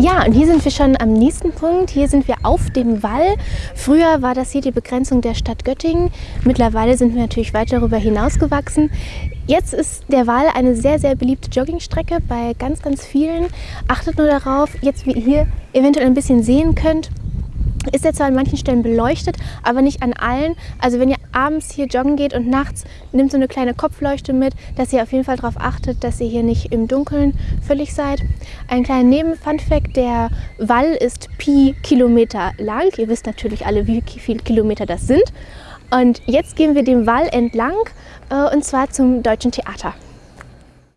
Ja, und hier sind wir schon am nächsten Punkt. Hier sind wir auf dem Wall. Früher war das hier die Begrenzung der Stadt Göttingen. Mittlerweile sind wir natürlich weit darüber hinausgewachsen. Jetzt ist der Wall eine sehr, sehr beliebte Joggingstrecke bei ganz, ganz vielen. Achtet nur darauf, jetzt wie ihr hier eventuell ein bisschen sehen könnt, ist er zwar an manchen Stellen beleuchtet, aber nicht an allen. Also wenn ihr abends hier joggen geht und nachts nimmt so eine kleine Kopfleuchte mit, dass ihr auf jeden Fall darauf achtet, dass ihr hier nicht im Dunkeln völlig seid. Ein kleiner Neben-Funfact, der Wall ist Pi Kilometer lang. Ihr wisst natürlich alle, wie viele Kilometer das sind. Und jetzt gehen wir den Wall entlang äh, und zwar zum Deutschen Theater.